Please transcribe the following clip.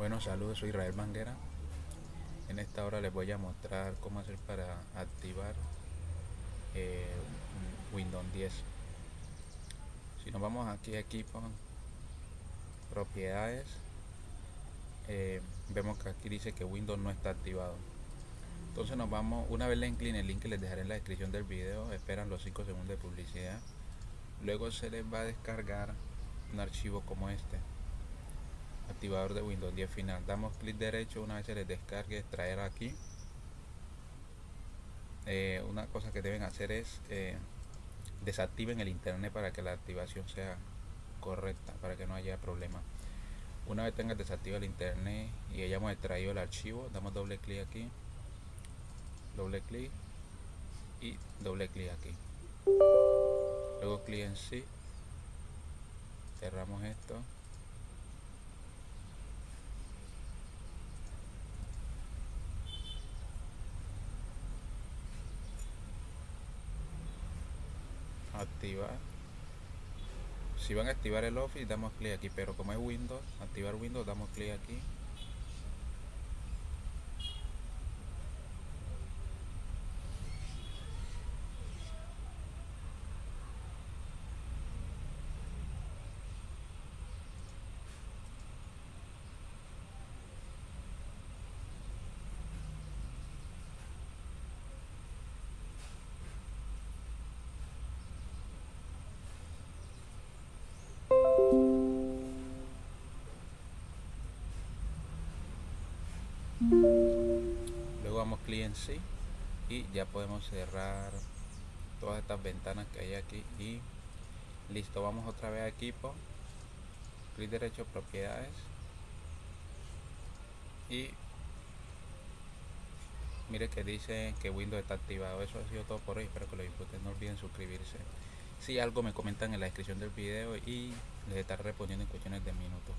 Bueno, saludos, soy Israel Manguera. En esta hora les voy a mostrar cómo hacer para activar eh, Windows 10. Si nos vamos aquí a equipo, propiedades, eh, vemos que aquí dice que Windows no está activado. Entonces nos vamos, una vez le incline el link que les dejaré en la descripción del video, esperan los 5 segundos de publicidad. Luego se les va a descargar un archivo como este activador de Windows 10 final. Damos clic derecho una vez se les descargue extraer aquí. Eh, una cosa que deben hacer es eh, desactiven el internet para que la activación sea correcta para que no haya problema. Una vez tenga desactivado el internet y hayamos extraído el archivo damos doble clic aquí doble clic y doble clic aquí. Luego clic en sí cerramos esto activar si van a activar el office damos clic aquí pero como es windows activar windows damos clic aquí luego damos clic en sí y ya podemos cerrar todas estas ventanas que hay aquí y listo vamos otra vez a equipo. Clic derecho propiedades. Y mire que dice que Windows está activado. Eso ha sido todo por hoy. Espero que lo disfruten. No olviden suscribirse. Si algo me comentan en la descripción del video y les estaré respondiendo en cuestiones de minutos